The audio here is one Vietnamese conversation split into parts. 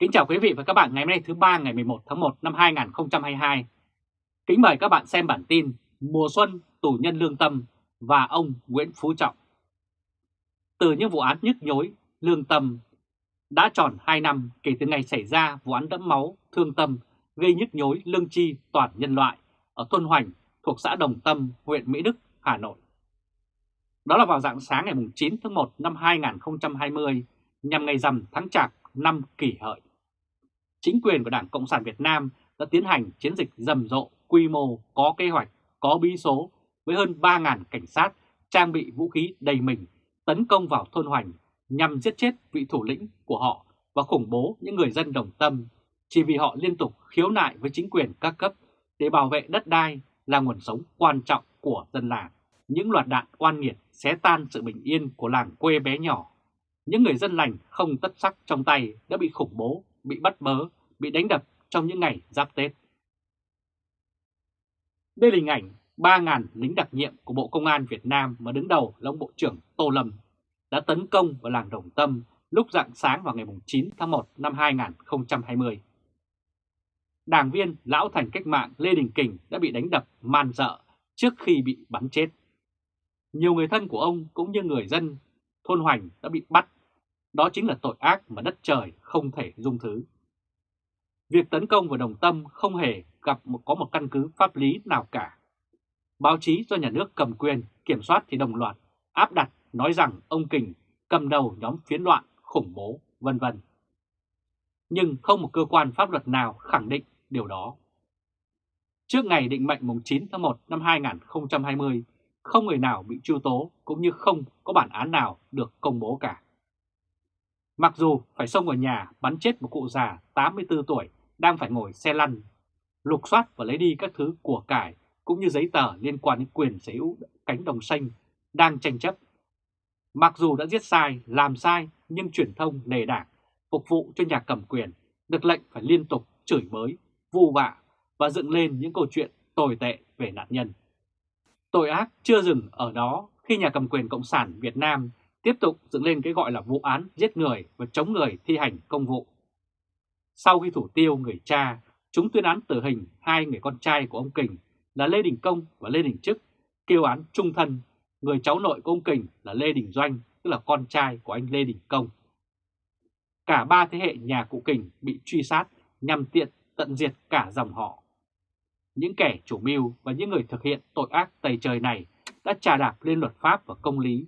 Kính chào quý vị và các bạn ngày hôm nay thứ ba ngày 11 tháng 1 năm 2022. Kính mời các bạn xem bản tin Mùa xuân tù nhân lương tâm và ông Nguyễn Phú Trọng. Từ những vụ án nhức nhối, lương tâm đã tròn 2 năm kể từ ngày xảy ra vụ án đẫm máu, thương tâm, gây nhức nhối lương chi toàn nhân loại ở thôn Hoành thuộc xã Đồng Tâm, huyện Mỹ Đức, Hà Nội. Đó là vào dạng sáng ngày 9 tháng 1 năm 2020 nhằm ngày rằm tháng Chạp năm kỷ hợi. Chính quyền của Đảng Cộng sản Việt Nam đã tiến hành chiến dịch rầm rộ, quy mô, có kế hoạch, có bí số với hơn 3.000 cảnh sát trang bị vũ khí đầy mình tấn công vào thôn Hoành nhằm giết chết vị thủ lĩnh của họ và khủng bố những người dân đồng tâm chỉ vì họ liên tục khiếu nại với chính quyền các cấp để bảo vệ đất đai là nguồn sống quan trọng của dân làng. Những loạt đạn oan nghiệt xé tan sự bình yên của làng quê bé nhỏ. Những người dân lành không tất sắc trong tay đã bị khủng bố, bị bắt bớ, bị đánh đập trong những ngày giáp Tết. Đây là hình ảnh 3.000 lính đặc nhiệm của Bộ Công an Việt Nam mà đứng đầu là ông Bộ trưởng Tô Lâm đã tấn công vào làng Đồng Tâm lúc rạng sáng vào ngày 9 tháng 1 năm 2020. Đảng viên Lão Thành Cách mạng Lê Đình Kình đã bị đánh đập man dợ trước khi bị bắn chết. Nhiều người thân của ông cũng như người dân thôn Hoành đã bị bắt. Đó chính là tội ác mà đất trời không thể dung thứ. Việc tấn công vào Đồng Tâm không hề gặp một có một căn cứ pháp lý nào cả. Báo chí do nhà nước cầm quyền, kiểm soát thì đồng loạt, áp đặt nói rằng ông Kình cầm đầu nhóm phiến loạn, khủng bố, vân vân. Nhưng không một cơ quan pháp luật nào khẳng định điều đó. Trước ngày định mệnh mùng 9 tháng 1 năm 2020, không người nào bị truy tố cũng như không có bản án nào được công bố cả. Mặc dù phải xông vào nhà bắn chết một cụ già 84 tuổi đang phải ngồi xe lăn, lục soát và lấy đi các thứ của cải cũng như giấy tờ liên quan đến quyền sở hữu cánh đồng xanh đang tranh chấp. Mặc dù đã giết sai, làm sai nhưng truyền thông lề đảng phục vụ cho nhà cầm quyền được lệnh phải liên tục chửi bới, vu vạ và dựng lên những câu chuyện tồi tệ về nạn nhân. Tội ác chưa dừng ở đó khi nhà cầm quyền Cộng sản Việt Nam tiếp tục dựng lên cái gọi là vụ án giết người và chống người thi hành công vụ. Sau khi thủ tiêu người cha, chúng tuyên án tử hình hai người con trai của ông Kình là Lê Đình Công và Lê Đình Trức, kêu án trung thân, người cháu nội của ông Kình là Lê Đình Doanh, tức là con trai của anh Lê Đình Công. Cả ba thế hệ nhà cụ Kình bị truy sát nhằm tiện tận diệt cả dòng họ. Những kẻ chủ mưu và những người thực hiện tội ác tày trời này đã trà đạp lên luật pháp và công lý.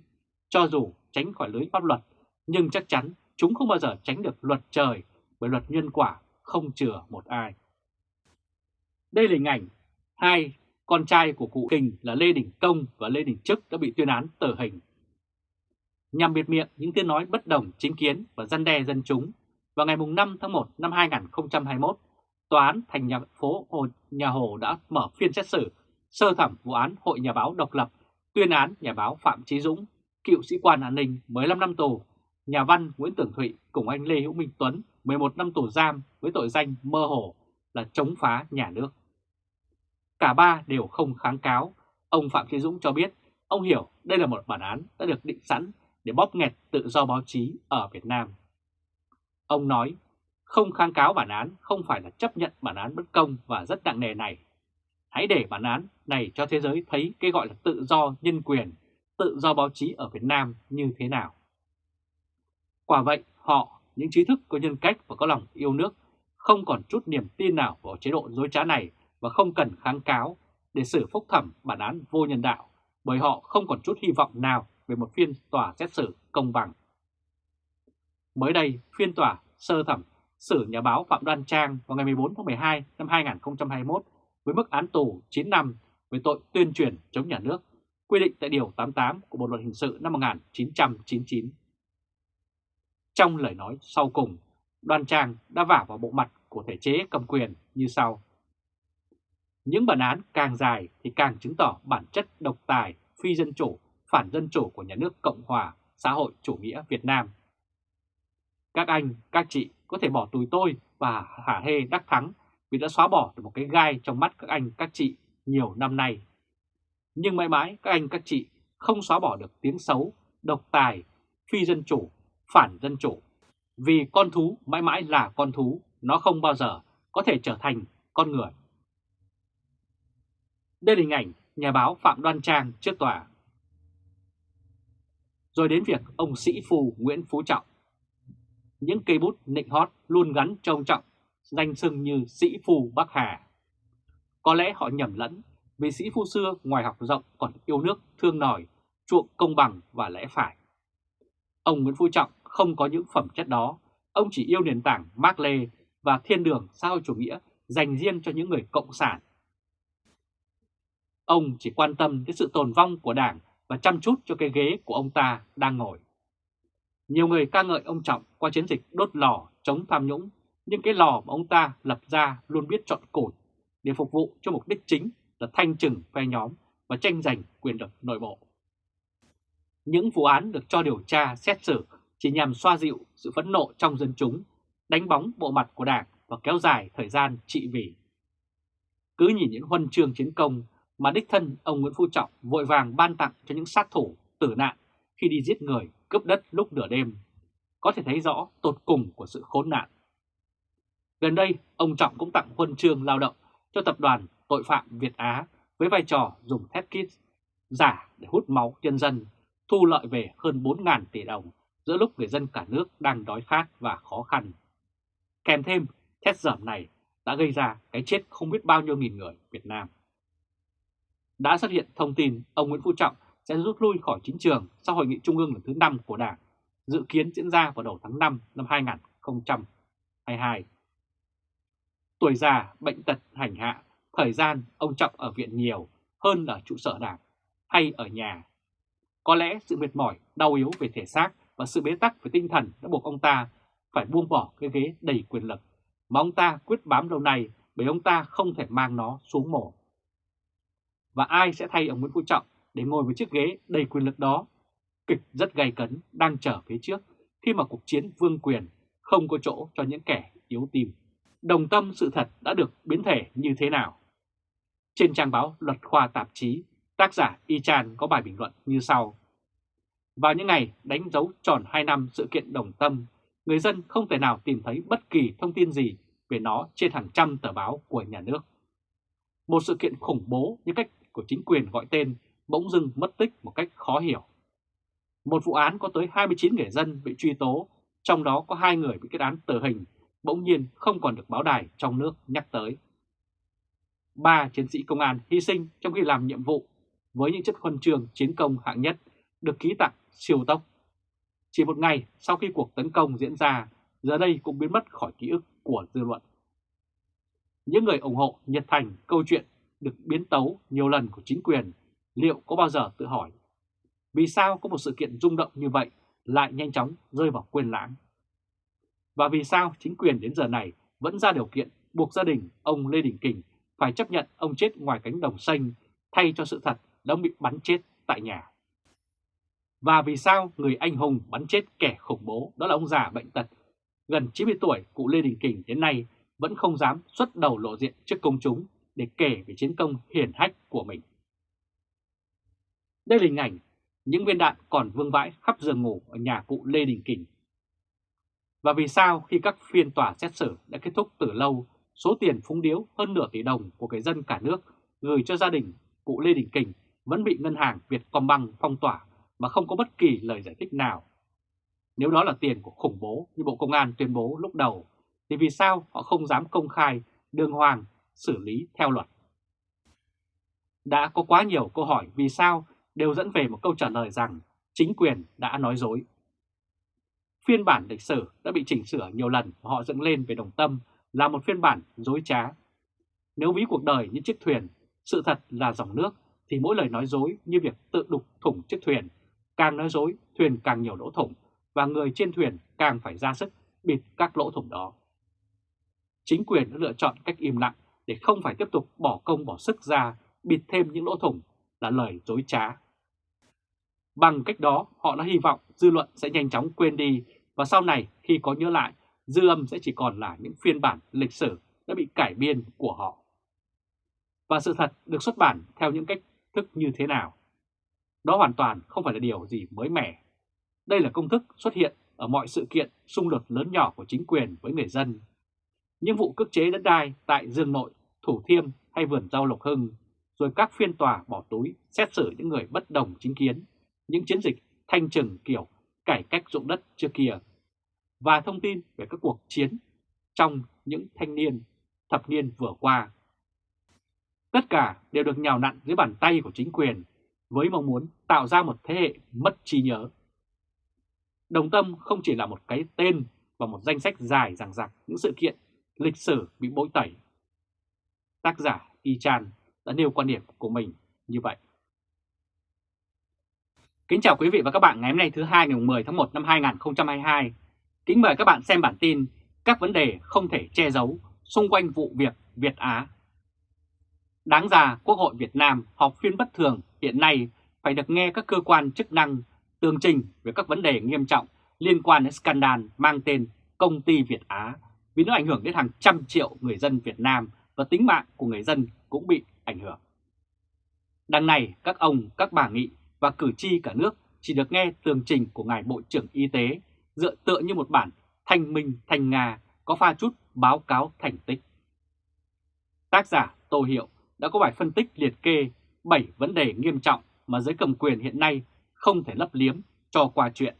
Cho dù tránh khỏi lưới pháp luật, nhưng chắc chắn chúng không bao giờ tránh được luật trời bởi luật nhân quả không chừa một ai. Đây là hình ảnh hai con trai của cụ Kình là Lê Đình Công và Lê Đình Trức đã bị tuyên án tử hình. Nhằm biệt miệng những tiếng nói bất đồng chính kiến và dân đe dân chúng, vào ngày 5 tháng 1 năm 2021, Tòa án thành nhà phố Hồ Nhà Hồ đã mở phiên xét xử sơ thẩm vụ án Hội Nhà báo độc lập, tuyên án nhà báo Phạm Trí Dũng, cựu sĩ quan an ninh 15 năm tù, nhà văn Nguyễn Tưởng Thụy cùng anh Lê Hữu Minh Tuấn 11 năm tù giam với tội danh mơ hồ là chống phá nhà nước. Cả ba đều không kháng cáo. Ông Phạm thế Dũng cho biết ông hiểu đây là một bản án đã được định sẵn để bóp nghẹt tự do báo chí ở Việt Nam. Ông nói không kháng cáo bản án không phải là chấp nhận bản án bất công và rất nặng nề này. Hãy để bản án này cho thế giới thấy cái gọi là tự do nhân quyền, tự do báo chí ở Việt Nam như thế nào. Quả vậy, họ, những trí thức có nhân cách và có lòng yêu nước, không còn chút niềm tin nào vào chế độ dối trá này và không cần kháng cáo để xử phúc thẩm bản án vô nhân đạo, bởi họ không còn chút hy vọng nào về một phiên tòa xét xử công bằng. Mới đây, phiên tòa sơ thẩm xử nhà báo Phạm Đoan Trang vào ngày 14 tháng 12 năm 2021 với mức án tù 9 năm về tội tuyên truyền chống nhà nước, quy định tại Điều 88 của Bộ Luật Hình sự năm 1999. Trong lời nói sau cùng, Đoàn Trang đã vả vào bộ mặt của thể chế cầm quyền như sau. Những bản án càng dài thì càng chứng tỏ bản chất độc tài, phi dân chủ, phản dân chủ của nhà nước Cộng hòa xã hội chủ nghĩa Việt Nam. Các anh, các chị có thể bỏ túi tôi và hả hê đắc thắng vì đã xóa bỏ được một cái gai trong mắt các anh, các chị nhiều năm nay. Nhưng mãi mãi các anh, các chị không xóa bỏ được tiếng xấu, độc tài, phi dân chủ, phản dân chủ. Vì con thú mãi mãi là con thú, nó không bao giờ có thể trở thành con người. Đây là hình ảnh nhà báo Phạm Đoan Trang trước tòa. Rồi đến việc ông sĩ phù Nguyễn Phú Trọng. Những cây bút nịnh hót luôn gắn cho ông Trọng, danh xưng như sĩ phù Bắc Hà. Có lẽ họ nhầm lẫn vì sĩ phu xưa ngoài học rộng còn yêu nước, thương nòi, chuộng công bằng và lẽ phải. Ông Nguyễn Phú Trọng không có những phẩm chất đó, ông chỉ yêu nền tảng Mác Lê và thiên đường xã hội chủ nghĩa dành riêng cho những người cộng sản. Ông chỉ quan tâm đến sự tồn vong của đảng và chăm chút cho cái ghế của ông ta đang ngồi. Nhiều người ca ngợi ông Trọng qua chiến dịch đốt lò chống tham nhũng, nhưng cái lò mà ông ta lập ra luôn biết chọn cột để phục vụ cho mục đích chính là thanh trừng phe nhóm và tranh giành quyền lực nội bộ. Những vụ án được cho điều tra xét xử chỉ nhằm xoa dịu sự phẫn nộ trong dân chúng, đánh bóng bộ mặt của Đảng và kéo dài thời gian trị vì. Cứ nhìn những huân chương chiến công mà đích thân ông Nguyễn Phú Trọng vội vàng ban tặng cho những sát thủ tử nạn khi đi giết người, cướp đất lúc nửa đêm, có thể thấy rõ tột cùng của sự khốn nạn. Gần đây, ông Trọng cũng tặng huân chương lao động cho tập đoàn tội phạm Việt Á với vai trò dùng thép kit giả để hút máu nhân dân, thu lợi về hơn 4.000 tỷ đồng giữa lúc người dân cả nước đang đói khát và khó khăn. Kèm thêm, thét dởm này đã gây ra cái chết không biết bao nhiêu nghìn người Việt Nam. Đã xuất hiện thông tin ông Nguyễn Phú Trọng sẽ rút lui khỏi chính trường sau hội nghị trung ương lần thứ 5 của Đảng, dự kiến diễn ra vào đầu tháng 5 năm 2022. Tuổi già, bệnh tật, hành hạ, thời gian ông Trọng ở viện nhiều hơn là trụ sở Đảng hay ở nhà. Có lẽ sự mệt mỏi, đau yếu về thể xác và sự bế tắc về tinh thần đã buộc ông ta phải buông bỏ cái ghế đầy quyền lực mà ông ta quyết bám lâu nay bởi ông ta không thể mang nó xuống mổ. Và ai sẽ thay ông Nguyễn Phú Trọng để ngồi với chiếc ghế đầy quyền lực đó? Kịch rất gay cấn đang trở phía trước khi mà cuộc chiến vương quyền không có chỗ cho những kẻ yếu tim. Đồng tâm sự thật đã được biến thể như thế nào? Trên trang báo Luật Khoa Tạp chí, tác giả Y Chan có bài bình luận như sau. Vào những ngày đánh dấu tròn 2 năm sự kiện đồng tâm, người dân không thể nào tìm thấy bất kỳ thông tin gì về nó trên hàng trăm tờ báo của nhà nước. Một sự kiện khủng bố như cách của chính quyền gọi tên bỗng dưng mất tích một cách khó hiểu. Một vụ án có tới 29 người dân bị truy tố, trong đó có hai người bị kết án tử hình, bỗng nhiên không còn được báo đài trong nước nhắc tới. Ba chiến sĩ công an hy sinh trong khi làm nhiệm vụ với những chất huân trường chiến công hạng nhất được ký tặng siêu tốc. Chỉ một ngày sau khi cuộc tấn công diễn ra, giờ đây cũng biến mất khỏi ký ức của dư luận. Những người ủng hộ nhiệt thành câu chuyện được biến tấu nhiều lần của chính quyền liệu có bao giờ tự hỏi vì sao có một sự kiện rung động như vậy lại nhanh chóng rơi vào quên lãng? Và vì sao chính quyền đến giờ này vẫn ra điều kiện buộc gia đình ông Lê Đình Kình phải chấp nhận ông chết ngoài cánh đồng xanh thay cho sự thật đã bị bắn chết tại nhà? Và vì sao người anh hùng bắn chết kẻ khủng bố đó là ông già bệnh tật gần 90 tuổi cụ Lê Đình Kình đến nay vẫn không dám xuất đầu lộ diện trước công chúng để kể về chiến công hiển hách của mình. Đây là hình ảnh những viên đạn còn vương vãi khắp giường ngủ ở nhà cụ Lê Đình Kình. Và vì sao khi các phiên tòa xét xử đã kết thúc từ lâu, số tiền phúng điếu hơn nửa tỷ đồng của người dân cả nước gửi cho gia đình cụ Lê Đình Kình vẫn bị ngân hàng Vietcombank phong tỏa mà không có bất kỳ lời giải thích nào. Nếu đó là tiền của khủng bố như Bộ Công an tuyên bố lúc đầu, thì vì sao họ không dám công khai, đường hoàng, xử lý theo luật? Đã có quá nhiều câu hỏi vì sao đều dẫn về một câu trả lời rằng chính quyền đã nói dối. Phiên bản lịch sử đã bị chỉnh sửa nhiều lần và họ dựng lên về đồng tâm là một phiên bản dối trá. Nếu ví cuộc đời như chiếc thuyền, sự thật là dòng nước, thì mỗi lời nói dối như việc tự đục thủng chiếc thuyền Càng nói dối, thuyền càng nhiều lỗ thủng và người trên thuyền càng phải ra sức bịt các lỗ thủng đó. Chính quyền đã lựa chọn cách im lặng để không phải tiếp tục bỏ công bỏ sức ra bịt thêm những lỗ thủng là lời dối trá. Bằng cách đó, họ đã hy vọng dư luận sẽ nhanh chóng quên đi và sau này khi có nhớ lại, dư âm sẽ chỉ còn là những phiên bản lịch sử đã bị cải biên của họ. Và sự thật được xuất bản theo những cách thức như thế nào đó hoàn toàn không phải là điều gì mới mẻ. Đây là công thức xuất hiện ở mọi sự kiện xung đột lớn nhỏ của chính quyền với người dân. Những vụ cước chế đất đai tại Dương Nội, Thủ Thiêm hay vườn rau Lộc Hưng, rồi các phiên tòa bỏ túi xét xử những người bất đồng chính kiến, những chiến dịch thanh trừng kiểu cải cách dụng đất trước kia, và thông tin về các cuộc chiến trong những thanh niên, thập niên vừa qua. Tất cả đều được nhào nặn dưới bàn tay của chính quyền với mong muốn tạo ra một thế hệ mất trí nhớ. Đồng Tâm không chỉ là một cái tên và một danh sách dài dằng dặc những sự kiện lịch sử bị bối tẩy. Tác giả Y Chan đã nêu quan điểm của mình như vậy. Kính chào quý vị và các bạn ngày hôm nay thứ hai ngày 10 tháng 1 năm 2022. Kính mời các bạn xem bản tin các vấn đề không thể che giấu xung quanh vụ việc Việt Á. Đáng ra Quốc hội Việt Nam họp phiên bất thường hiện nay phải được nghe các cơ quan chức năng tường trình về các vấn đề nghiêm trọng liên quan đến scandal mang tên Công ty Việt Á vì nó ảnh hưởng đến hàng trăm triệu người dân Việt Nam và tính mạng của người dân cũng bị ảnh hưởng. Đằng này, các ông, các bà nghị và cử tri cả nước chỉ được nghe tường trình của Ngài Bộ trưởng Y tế dựa tựa như một bản thành minh thành ngà có pha chút báo cáo thành tích. Tác giả Tô Hiệu đã có bài phân tích liệt kê 7 vấn đề nghiêm trọng mà giới cầm quyền hiện nay không thể lấp liếm cho qua chuyện.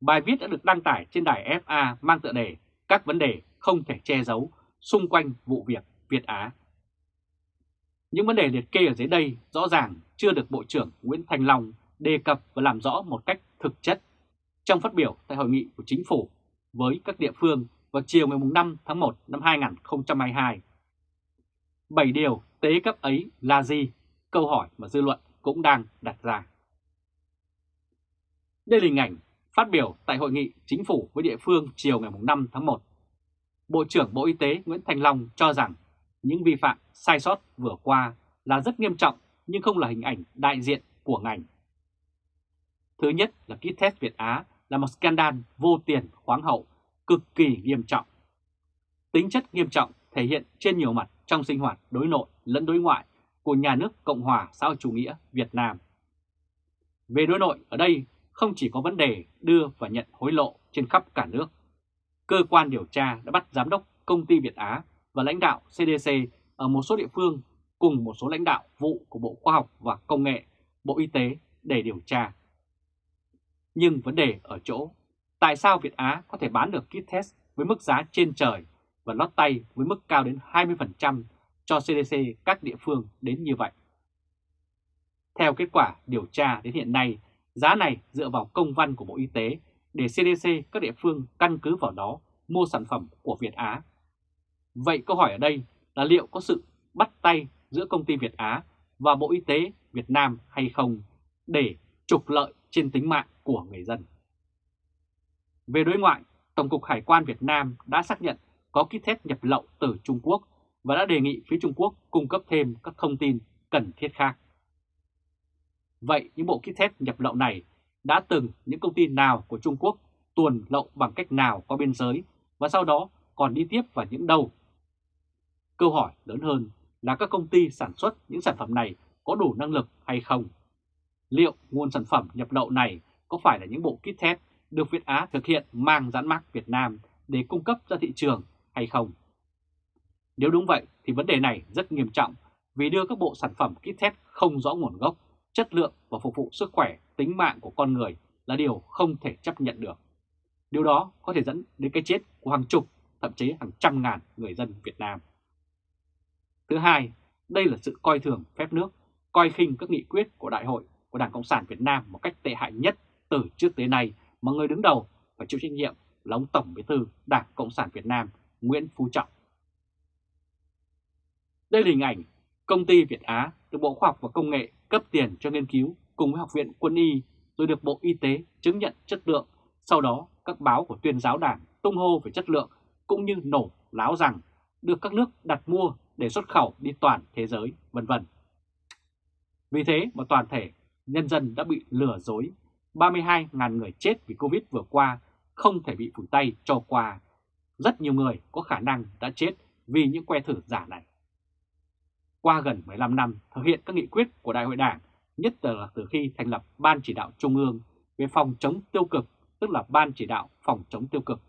Bài viết đã được đăng tải trên đài FA mang tựa đề Các vấn đề không thể che giấu xung quanh vụ việc Việt Á. Những vấn đề liệt kê ở dưới đây rõ ràng chưa được Bộ trưởng Nguyễn Thành Long đề cập và làm rõ một cách thực chất trong phát biểu tại hội nghị của chính phủ với các địa phương vào chiều ngày 5 tháng 1 năm 2022. Bảy điều tế cấp ấy là gì? Câu hỏi mà dư luận cũng đang đặt ra. Đây là hình ảnh phát biểu tại hội nghị chính phủ với địa phương chiều ngày 5 tháng 1. Bộ trưởng Bộ Y tế Nguyễn Thành Long cho rằng những vi phạm sai sót vừa qua là rất nghiêm trọng nhưng không là hình ảnh đại diện của ngành. Thứ nhất là kit test Việt Á là một scandal vô tiền khoáng hậu, cực kỳ nghiêm trọng. Tính chất nghiêm trọng thể hiện trên nhiều mặt trong sinh hoạt đối nội lẫn đối ngoại của nhà nước Cộng hòa xã hội chủ nghĩa Việt Nam. Về đối nội ở đây không chỉ có vấn đề đưa và nhận hối lộ trên khắp cả nước. Cơ quan điều tra đã bắt giám đốc công ty Việt Á và lãnh đạo CDC ở một số địa phương cùng một số lãnh đạo vụ của Bộ Khoa học và Công nghệ, Bộ Y tế để điều tra. Nhưng vấn đề ở chỗ, tại sao Việt Á có thể bán được kit test với mức giá trên trời và lót tay với mức cao đến 20% cho CDC các địa phương đến như vậy? Theo kết quả điều tra đến hiện nay, giá này dựa vào công văn của Bộ Y tế để CDC các địa phương căn cứ vào đó mua sản phẩm của Việt Á. Vậy câu hỏi ở đây là liệu có sự bắt tay giữa công ty Việt Á và Bộ Y tế Việt Nam hay không để trục lợi trên tính mạng của người dân. Về đối ngoại, Tổng cục Hải quan Việt Nam đã xác nhận có kit test nhập lậu từ Trung Quốc và đã đề nghị phía Trung Quốc cung cấp thêm các thông tin cần thiết khác. Vậy những bộ kit test nhập lậu này đã từng những công ty nào của Trung Quốc tuồn lậu bằng cách nào qua biên giới và sau đó còn đi tiếp vào những đâu? Câu hỏi lớn hơn là các công ty sản xuất những sản phẩm này có đủ năng lực hay không? Liệu nguồn sản phẩm nhập lậu này có phải là những bộ kit test được Việt Á thực hiện mang dán mác Việt Nam để cung cấp ra thị trường hay không? Nếu đúng vậy thì vấn đề này rất nghiêm trọng vì đưa các bộ sản phẩm kit test không rõ nguồn gốc, chất lượng và phục vụ sức khỏe, tính mạng của con người là điều không thể chấp nhận được. Điều đó có thể dẫn đến cái chết của hàng chục, thậm chí hàng trăm ngàn người dân Việt Nam. Thứ hai, đây là sự coi thường phép nước, coi khinh các nghị quyết của Đại hội của Đảng Cộng sản Việt Nam một cách tệ hại nhất từ trước tới nay mà người đứng đầu phải chịu trách nhiệm là ông Tổng Bí thư Đảng Cộng sản Việt Nam Nguyễn Phú Trọng. Đây là hình ảnh công ty Việt Á được Bộ Khoa học và Công nghệ cấp tiền cho nghiên cứu cùng với Học viện Quân y rồi được Bộ Y tế chứng nhận chất lượng. Sau đó các báo của tuyên giáo đảng tung hô về chất lượng cũng như nổ láo rằng được các nước đặt mua để xuất khẩu đi toàn thế giới, vân vân. Vì thế mà toàn thể nhân dân đã bị lừa dối, 32.000 người chết vì Covid vừa qua không thể bị phủi tay cho qua. Rất nhiều người có khả năng đã chết vì những que thử giả này. Qua gần 15 năm thực hiện các nghị quyết của Đại hội Đảng, nhất là từ khi thành lập Ban Chỉ đạo Trung ương về phòng chống tiêu cực, tức là Ban Chỉ đạo Phòng chống tiêu cực,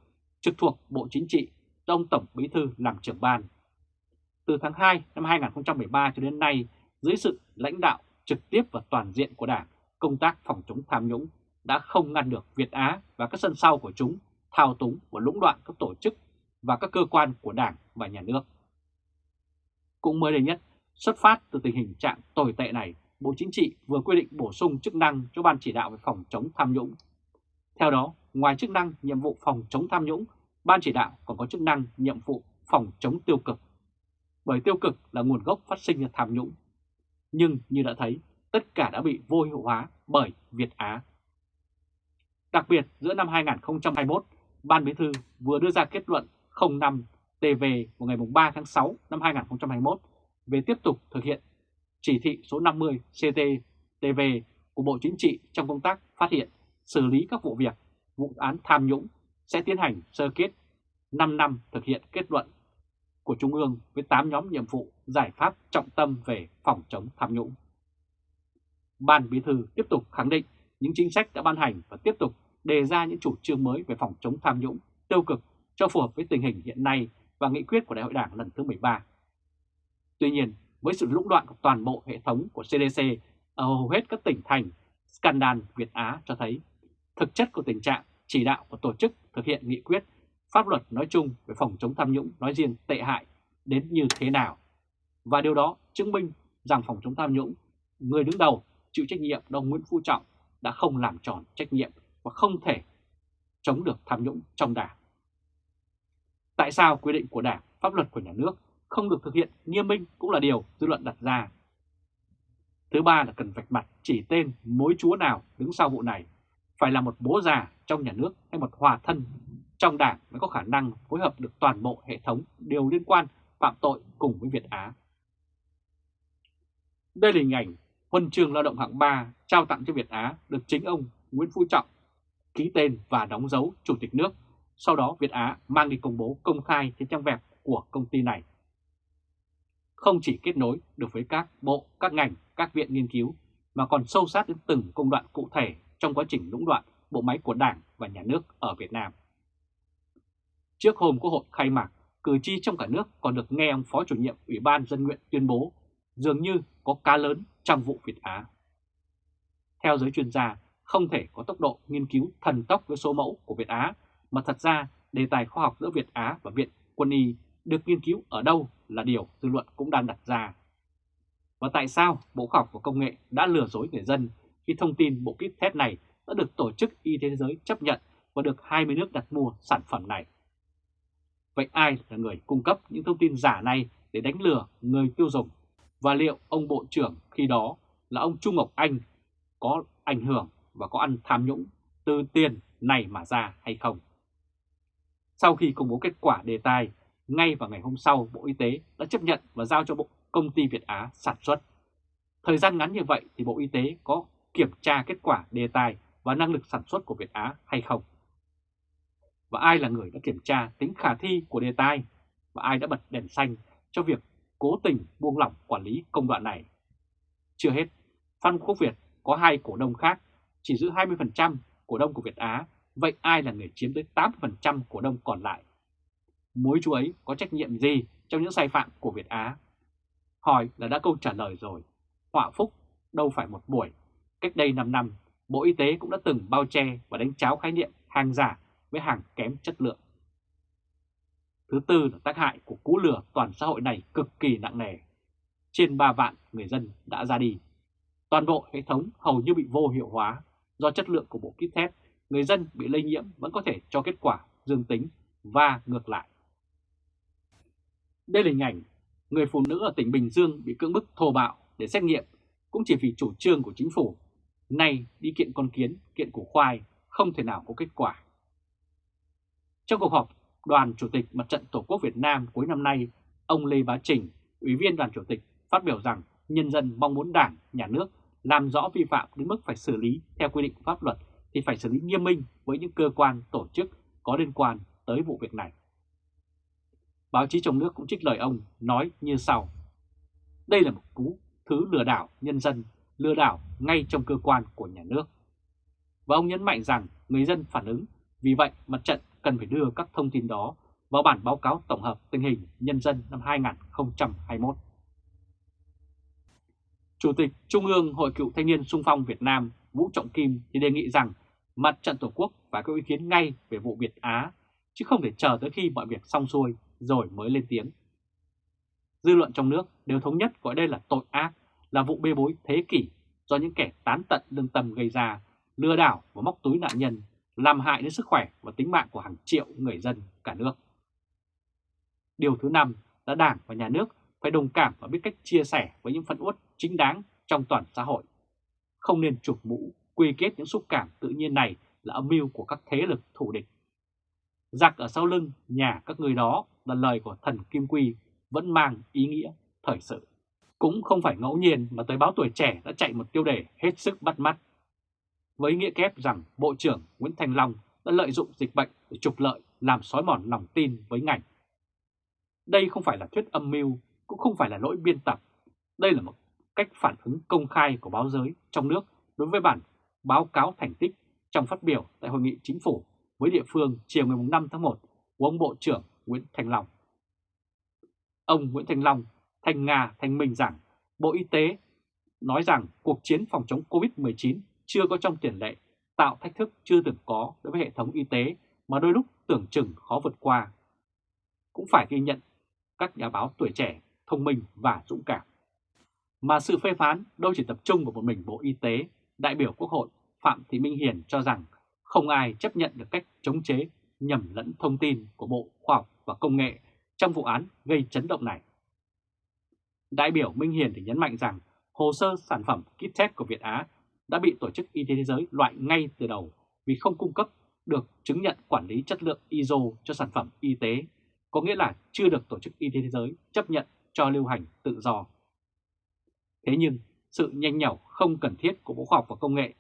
trực thuộc Bộ Chính trị do ông Tổng Bí Thư làm trưởng ban. Từ tháng 2 năm 2013 cho đến nay, dưới sự lãnh đạo trực tiếp và toàn diện của Đảng, công tác phòng chống tham nhũng đã không ngăn được Việt Á và các sân sau của chúng thao túng và lũng đoạn các tổ chức và các cơ quan của Đảng và Nhà nước. Cũng mới đây nhất, xuất phát từ tình hình trạng tồi tệ này, Bộ Chính trị vừa quy định bổ sung chức năng cho Ban chỉ đạo về phòng chống tham nhũng. Theo đó, ngoài chức năng nhiệm vụ phòng chống tham nhũng, Ban chỉ đạo còn có chức năng nhiệm vụ phòng chống tiêu cực. Bởi tiêu cực là nguồn gốc phát sinh ra tham nhũng. Nhưng như đã thấy, tất cả đã bị vô hiệu hóa bởi Việt Á. Đặc biệt giữa năm 2021, Ban Bí thư vừa đưa ra kết luận 05 TV vào ngày 3 tháng 6 năm 2021 về tiếp tục thực hiện chỉ thị số 50 CT-TV của Bộ Chính trị trong công tác phát hiện, xử lý các vụ việc, vụ án tham nhũng sẽ tiến hành sơ kết 5 năm thực hiện kết luận của Trung ương với 8 nhóm nhiệm vụ giải pháp trọng tâm về phòng chống tham nhũng. Ban Bí thư tiếp tục khẳng định những chính sách đã ban hành và tiếp tục đề ra những chủ trương mới về phòng chống tham nhũng, tiêu cực cho phù hợp với tình hình hiện nay và nghị quyết của Đại hội Đảng lần thứ 13. Tuy nhiên, với sự lũng đoạn của toàn bộ hệ thống của CDC ở hầu hết các tỉnh thành, scandal Việt Á cho thấy thực chất của tình trạng chỉ đạo của tổ chức thực hiện nghị quyết, pháp luật nói chung về phòng chống tham nhũng nói riêng tệ hại đến như thế nào. Và điều đó chứng minh rằng phòng chống tham nhũng, người đứng đầu chịu trách nhiệm ông Nguyễn Phú Trọng đã không làm tròn trách nhiệm và không thể chống được tham nhũng trong đảng. Tại sao quy định của đảng, pháp luật của nhà nước không được thực hiện nghiêm minh cũng là điều dư luận đặt ra. Thứ ba là cần vạch mặt chỉ tên mối chúa nào đứng sau vụ này, phải là một bố già trong nhà nước hay một hòa thân trong đảng mới có khả năng phối hợp được toàn bộ hệ thống đều liên quan phạm tội cùng với Việt Á. Đây là hình ảnh huân chương lao động hạng 3 trao tặng cho Việt Á được chính ông Nguyễn Phú Trọng ký tên và đóng dấu Chủ tịch nước. Sau đó Việt Á mang đi công bố công khai trên trang web của công ty này. Không chỉ kết nối được với các bộ, các ngành, các viện nghiên cứu, mà còn sâu sát đến từng công đoạn cụ thể trong quá trình lũng đoạn bộ máy của Đảng và Nhà nước ở Việt Nam. Trước hôm Quốc hội khai mạc, cử tri trong cả nước còn được nghe ông Phó chủ nhiệm Ủy ban Dân nguyện tuyên bố dường như có cá lớn trong vụ Việt Á. Theo giới chuyên gia, không thể có tốc độ nghiên cứu thần tốc với số mẫu của Việt Á, mà thật ra đề tài khoa học giữa Việt Á và Viện Quân y được nghiên cứu ở đâu là điều dư luận cũng đang đặt ra. Và tại sao Bộ Khoa học và Công nghệ đã lừa dối người dân khi thông tin bộ kit test này đã được Tổ chức Y tế Thế giới chấp nhận và được 20 nước đặt mua sản phẩm này? Vậy ai là người cung cấp những thông tin giả này để đánh lừa người tiêu dùng? Và liệu ông Bộ trưởng khi đó là ông Trung Ngọc Anh có ảnh hưởng và có ăn tham nhũng từ tiền này mà ra hay không? Sau khi công bố kết quả đề tài, ngay vào ngày hôm sau Bộ Y tế đã chấp nhận và giao cho Bộ Công ty Việt Á sản xuất. Thời gian ngắn như vậy thì Bộ Y tế có kiểm tra kết quả đề tài và năng lực sản xuất của Việt Á hay không? Và ai là người đã kiểm tra tính khả thi của đề tài và ai đã bật đèn xanh cho việc cố tình buông lỏng quản lý công đoạn này? Chưa hết, Phan Quốc Việt có hai cổ đông khác, chỉ giữ 20% cổ đông của Việt Á, vậy ai là người chiếm tới 80% cổ đông còn lại? Mối chú ấy có trách nhiệm gì trong những sai phạm của Việt Á? Hỏi là đã câu trả lời rồi. Họa phúc đâu phải một buổi. Cách đây 5 năm, Bộ Y tế cũng đã từng bao che và đánh cháo khái niệm hàng giả với hàng kém chất lượng. Thứ tư là tác hại của cú lừa toàn xã hội này cực kỳ nặng nề. Trên 3 vạn người dân đã ra đi. Toàn bộ hệ thống hầu như bị vô hiệu hóa do chất lượng của bộ kit test, người dân bị lây nhiễm vẫn có thể cho kết quả dương tính và ngược lại. Đây là hình ảnh người phụ nữ ở tỉnh Bình Dương bị cưỡng bức thô bạo để xét nghiệm cũng chỉ vì chủ trương của chính phủ. Nay đi kiện con kiến, kiện củ khoai không thể nào có kết quả. Trong cuộc họp đoàn Chủ tịch Mặt trận Tổ quốc Việt Nam cuối năm nay, ông Lê Bá Trình, Ủy viên đoàn Chủ tịch phát biểu rằng nhân dân mong muốn Đảng, Nhà nước làm rõ vi phạm đến mức phải xử lý theo quy định của pháp luật thì phải xử lý nghiêm minh với những cơ quan, tổ chức có liên quan tới vụ việc này. Báo chí trong nước cũng trích lời ông nói như sau. Đây là một cú thứ lừa đảo nhân dân, lừa đảo ngay trong cơ quan của nhà nước. và ông nhấn mạnh rằng người dân phản ứng, vì vậy mặt trận cần phải đưa các thông tin đó vào bản báo cáo tổng hợp tình hình nhân dân năm 2021. Chủ tịch Trung ương Hội Cựu Thanh niên Sung phong Việt Nam Vũ Trọng Kim thì đề nghị rằng mặt trận Tổ quốc phải có ý kiến ngay về vụ Việt Á, chứ không thể chờ tới khi mọi việc xong xuôi rồi mới lên tiếng. Dư luận trong nước đều thống nhất gọi đây là tội ác, là vụ bê bối thế kỷ do những kẻ tán tận lương tâm gây ra, lừa đảo và móc túi nạn nhân, làm hại đến sức khỏe và tính mạng của hàng triệu người dân cả nước. Điều thứ năm là Đảng và Nhà nước phải đồng cảm và biết cách chia sẻ với những phân uất chính đáng trong toàn xã hội. Không nên chụp mũ, quy kết những xúc cảm tự nhiên này là âm mưu của các thế lực thủ địch. Giặc ở sau lưng nhà các người đó là lời của thần Kim Quy vẫn mang ý nghĩa thời sự. Cũng không phải ngẫu nhiên mà tới báo tuổi trẻ đã chạy một tiêu đề hết sức bắt mắt. Với nghĩa kép rằng Bộ trưởng Nguyễn Thành Long đã lợi dụng dịch bệnh để trục lợi làm sói mòn lòng tin với ngành. Đây không phải là thuyết âm mưu, cũng không phải là lỗi biên tập. Đây là một cách phản ứng công khai của báo giới trong nước đối với bản báo cáo thành tích trong phát biểu tại Hội nghị Chính phủ với địa phương chiều ngày 5 tháng 1 của ông Bộ trưởng Nguyễn Thành Long. Ông Nguyễn Thành Long thành Nga thành minh rằng Bộ Y tế nói rằng cuộc chiến phòng chống COVID-19 chưa có trong tiền lệ, tạo thách thức chưa từng có đối với hệ thống y tế mà đôi lúc tưởng chừng khó vượt qua. Cũng phải ghi nhận các nhà báo tuổi trẻ, thông minh và dũng cảm. Mà sự phê phán đâu chỉ tập trung vào một mình Bộ Y tế, đại biểu Quốc hội Phạm Thị Minh Hiền cho rằng không ai chấp nhận được cách chống chế nhầm lẫn thông tin của Bộ Khoa học và Công nghệ trong vụ án gây chấn động này. Đại biểu Minh Hiền thì nhấn mạnh rằng hồ sơ sản phẩm kit test của Việt Á đã bị Tổ chức Y tế Thế giới loại ngay từ đầu vì không cung cấp được chứng nhận quản lý chất lượng ISO cho sản phẩm y tế, có nghĩa là chưa được Tổ chức Y tế Thế giới chấp nhận cho lưu hành tự do. Thế nhưng, sự nhanh nhảu không cần thiết của Bộ Khoa học và Công nghệ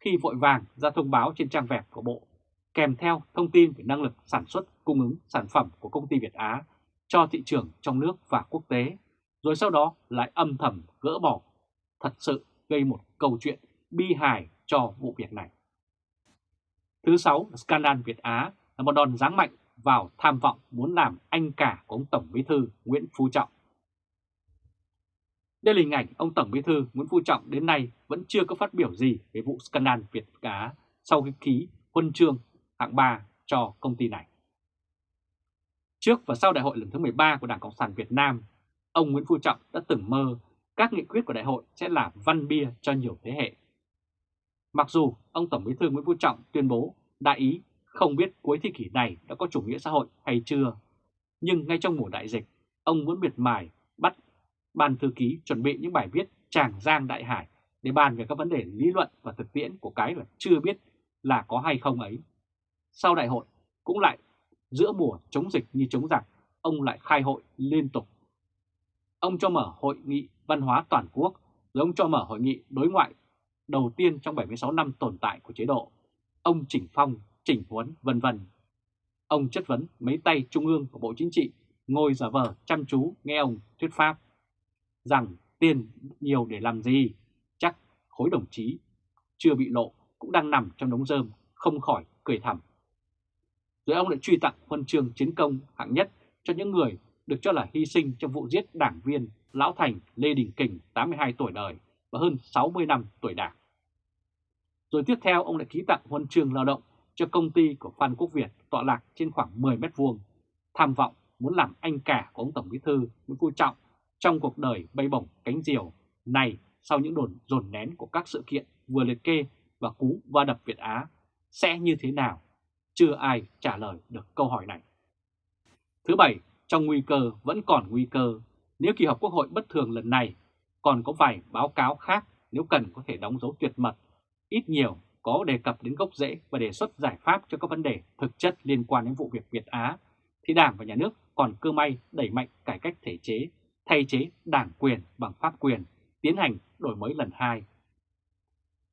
khi vội vàng ra thông báo trên trang web của Bộ, kèm theo thông tin về năng lực sản xuất cung ứng sản phẩm của công ty Việt Á cho thị trường trong nước và quốc tế, rồi sau đó lại âm thầm gỡ bỏ, thật sự gây một câu chuyện bi hài cho vụ việc này. Thứ sáu, scandal Việt Á là một đòn giáng mạnh vào tham vọng muốn làm anh cả của ông Tổng Bí thư Nguyễn Phú Trọng. Đây là hình ảnh ông Tổng Bí thư Nguyễn Phú Trọng đến nay vẫn chưa có phát biểu gì về vụ scandal Việt Á sau khi ký huân chương hạng 3 cho công ty này. Trước và sau đại hội lần thứ 13 của Đảng Cộng sản Việt Nam, ông Nguyễn Phú Trọng đã từng mơ các nghị quyết của đại hội sẽ là văn bia cho nhiều thế hệ. Mặc dù ông Tổng Bí thư Nguyễn Phú Trọng tuyên bố đại ý không biết cuối thế kỷ này đã có chủ nghĩa xã hội hay chưa, nhưng ngay trong mùa đại dịch, ông muốn miệt mài bắt ban thư ký chuẩn bị những bài viết tràng giang đại hải để bàn về các vấn đề lý luận và thực tiễn của cái là chưa biết là có hay không ấy. Sau đại hội cũng lại giữa mùa chống dịch như chống giặc, ông lại khai hội liên tục. Ông cho mở hội nghị văn hóa toàn quốc, rồi ông cho mở hội nghị đối ngoại đầu tiên trong 76 năm tồn tại của chế độ. Ông chỉnh phong, chỉnh huấn, vân vân. Ông chất vấn mấy tay trung ương của Bộ Chính trị, ngồi giả vờ chăm chú nghe ông thuyết pháp rằng tiền nhiều để làm gì, chắc khối đồng chí chưa bị lộ cũng đang nằm trong đống rơm, không khỏi cười thầm. Rồi ông lại truy tặng huân chương chiến công hạng nhất cho những người được cho là hy sinh trong vụ giết đảng viên Lão Thành Lê Đình Kình 82 tuổi đời và hơn 60 năm tuổi đảng. Rồi tiếp theo ông lại ký tặng huân chương lao động cho công ty của Phan Quốc Việt tọa lạc trên khoảng 10 mét vuông, tham vọng muốn làm anh cả của ông Tổng Bí thư Nguyễn Phú Trọng trong cuộc đời bay bổng cánh diều này sau những đồn dồn nén của các sự kiện vừa liệt kê và cú va đập Việt Á sẽ như thế nào? Chưa ai trả lời được câu hỏi này. Thứ bảy, trong nguy cơ vẫn còn nguy cơ, nếu kỳ họp Quốc hội bất thường lần này còn có vài báo cáo khác nếu cần có thể đóng dấu tuyệt mật, ít nhiều có đề cập đến gốc rễ và đề xuất giải pháp cho các vấn đề thực chất liên quan đến vụ việc Việt Á, thì Đảng và Nhà nước còn cơ may đẩy mạnh cải cách thể chế thay chế đảng quyền bằng pháp quyền, tiến hành đổi mới lần hai.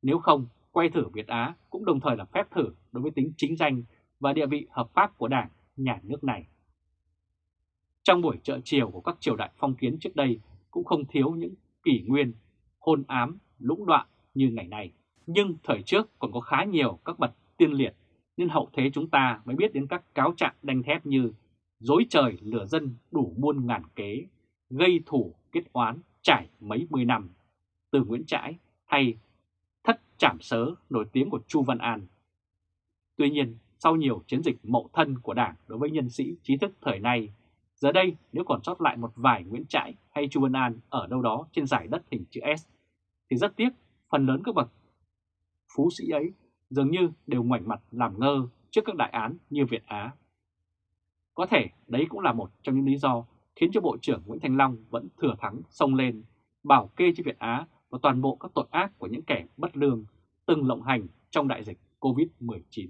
Nếu không, quay thử Việt Á cũng đồng thời là phép thử đối với tính chính danh và địa vị hợp pháp của đảng, nhà nước này. Trong buổi trợ chiều của các triều đại phong kiến trước đây cũng không thiếu những kỷ nguyên, hôn ám, lũng đoạn như ngày nay. Nhưng thời trước còn có khá nhiều các bậc tiên liệt, nên hậu thế chúng ta mới biết đến các cáo trạng đanh thép như dối trời lửa dân đủ muôn ngàn kế, gây thủ kết oán trải mấy mươi năm, từ Nguyễn Trãi hay thất trảm sớ nổi tiếng của Chu Văn An. Tuy nhiên, sau nhiều chiến dịch mậu thân của Đảng đối với nhân sĩ trí thức thời nay, giờ đây nếu còn sót lại một vài Nguyễn Trãi hay Chu Văn An ở đâu đó trên giải đất hình chữ S, thì rất tiếc phần lớn các bậc phú sĩ ấy dường như đều ngoảnh mặt làm ngơ trước các đại án như Việt Á. Có thể đấy cũng là một trong những lý do khiến cho Bộ trưởng Nguyễn Thành Long vẫn thừa thắng xông lên, bảo kê cho Việt Á và toàn bộ các tội ác của những kẻ bất lương từng lộng hành trong đại dịch COVID-19.